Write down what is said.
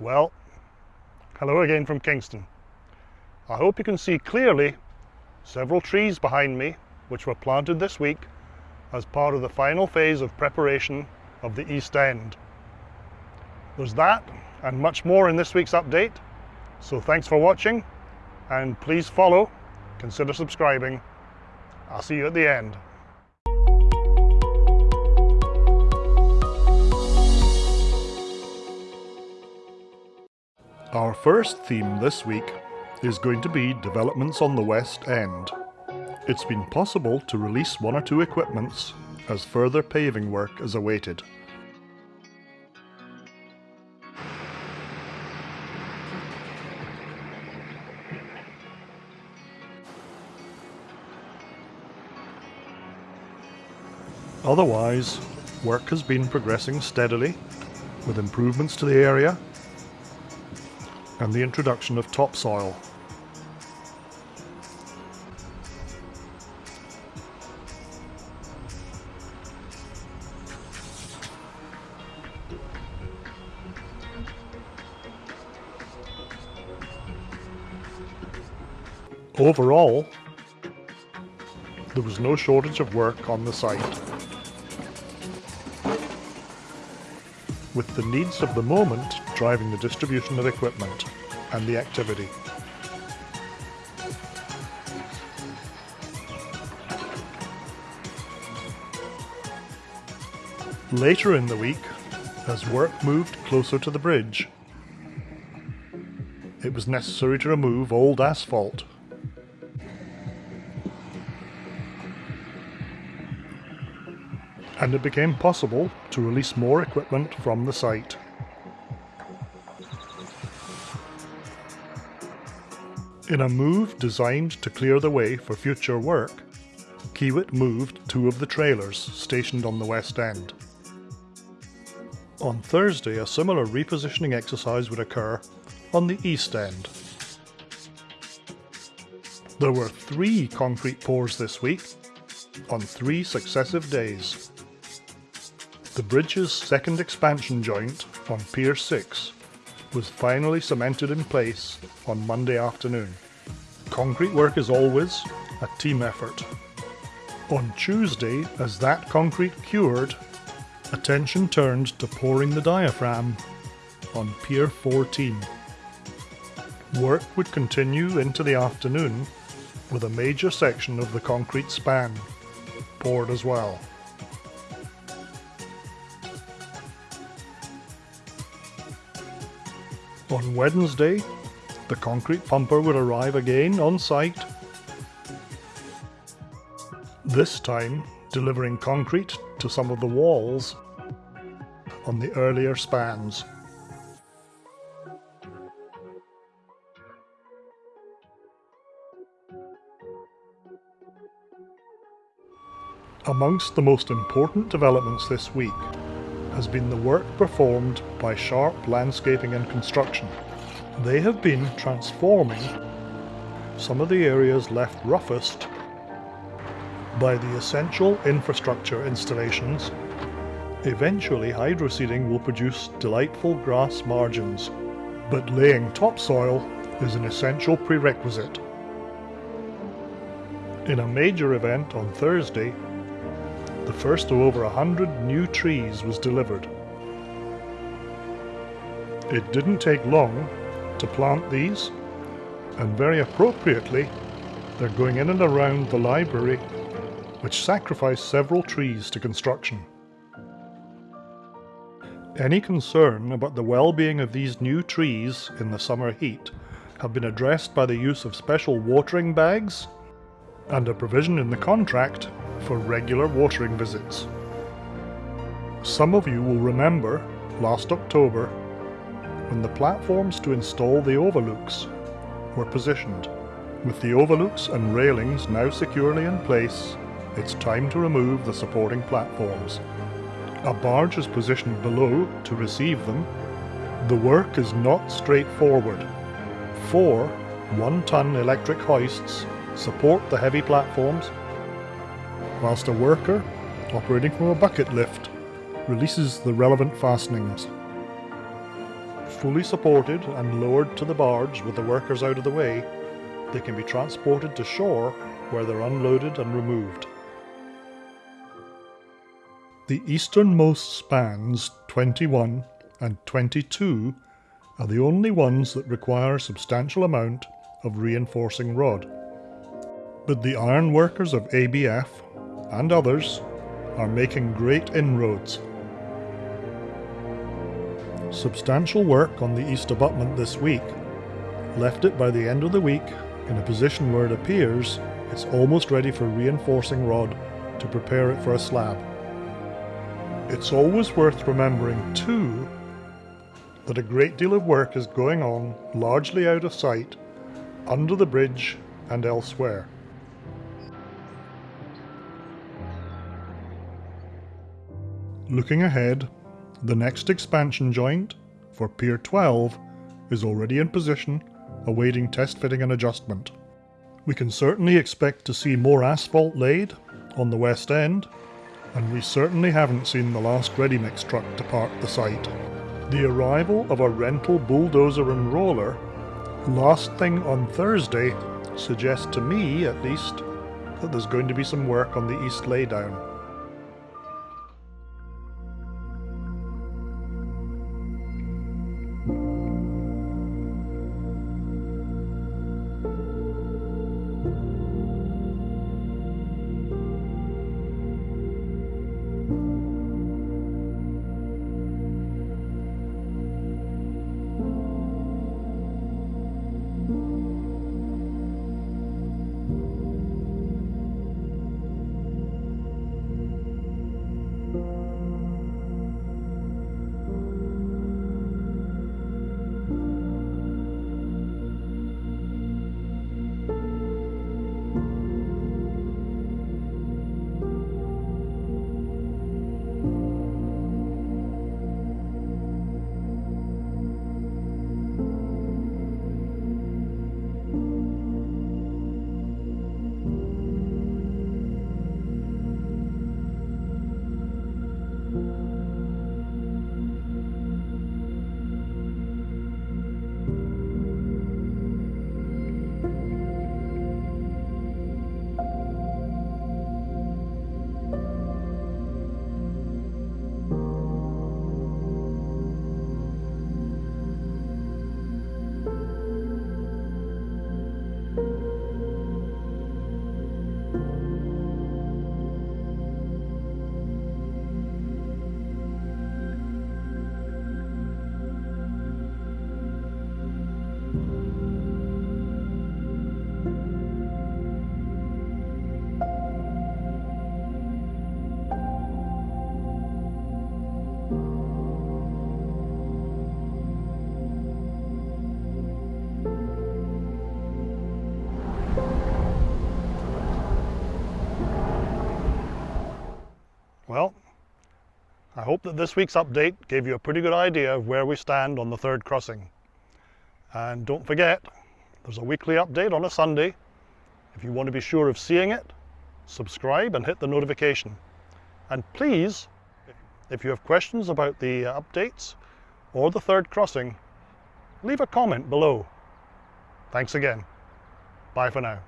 Well, hello again from Kingston. I hope you can see clearly several trees behind me which were planted this week as part of the final phase of preparation of the East End. There's that and much more in this week's update, so thanks for watching and please follow, consider subscribing. I'll see you at the end. Our first theme this week is going to be developments on the West End. It's been possible to release one or two equipments as further paving work is awaited. Otherwise, work has been progressing steadily with improvements to the area and the introduction of topsoil. Overall, there was no shortage of work on the site. With the needs of the moment driving the distribution of equipment and the activity. Later in the week, as work moved closer to the bridge, it was necessary to remove old asphalt and it became possible to release more equipment from the site. In a move designed to clear the way for future work, Kiewit moved two of the trailers stationed on the west end. On Thursday a similar repositioning exercise would occur on the east end. There were three concrete pours this week, on three successive days. The bridge's second expansion joint on Pier 6 was finally cemented in place on Monday afternoon. Concrete work is always a team effort. On Tuesday, as that concrete cured, attention turned to pouring the diaphragm on Pier 14. Work would continue into the afternoon with a major section of the concrete span poured as well. On Wednesday, the concrete pumper would arrive again on site, this time delivering concrete to some of the walls on the earlier spans. Amongst the most important developments this week has been the work performed by Sharp Landscaping and Construction. They have been transforming some of the areas left roughest by the essential infrastructure installations. Eventually hydroseeding will produce delightful grass margins, but laying topsoil is an essential prerequisite. In a major event on Thursday, the first of over a hundred new trees was delivered. It didn't take long to plant these, and very appropriately, they're going in and around the library, which sacrificed several trees to construction. Any concern about the well-being of these new trees in the summer heat have been addressed by the use of special watering bags and a provision in the contract for regular watering visits. Some of you will remember last October when the platforms to install the overlooks were positioned. With the overlooks and railings now securely in place, it's time to remove the supporting platforms. A barge is positioned below to receive them. The work is not straightforward. Four one-ton electric hoists support the heavy platforms whilst a worker, operating from a bucket lift, releases the relevant fastenings. fully supported and lowered to the barge with the workers out of the way, they can be transported to shore where they're unloaded and removed. The easternmost spans 21 and 22 are the only ones that require a substantial amount of reinforcing rod. But the ironworkers of ABF and others are making great inroads. Substantial work on the east abutment this week left it by the end of the week in a position where it appears it's almost ready for reinforcing rod to prepare it for a slab. It's always worth remembering too that a great deal of work is going on largely out of sight under the bridge and elsewhere. Looking ahead, the next expansion joint for Pier 12 is already in position, awaiting test fitting and adjustment. We can certainly expect to see more asphalt laid on the west end, and we certainly haven't seen the last ready mix truck depart the site. The arrival of a rental bulldozer and roller last thing on Thursday suggests to me, at least, that there's going to be some work on the east laydown. Well, I hope that this week's update gave you a pretty good idea of where we stand on the third crossing. And don't forget, there's a weekly update on a Sunday. If you want to be sure of seeing it, subscribe and hit the notification. And please, if you have questions about the uh, updates or the third crossing, leave a comment below. Thanks again. Bye for now.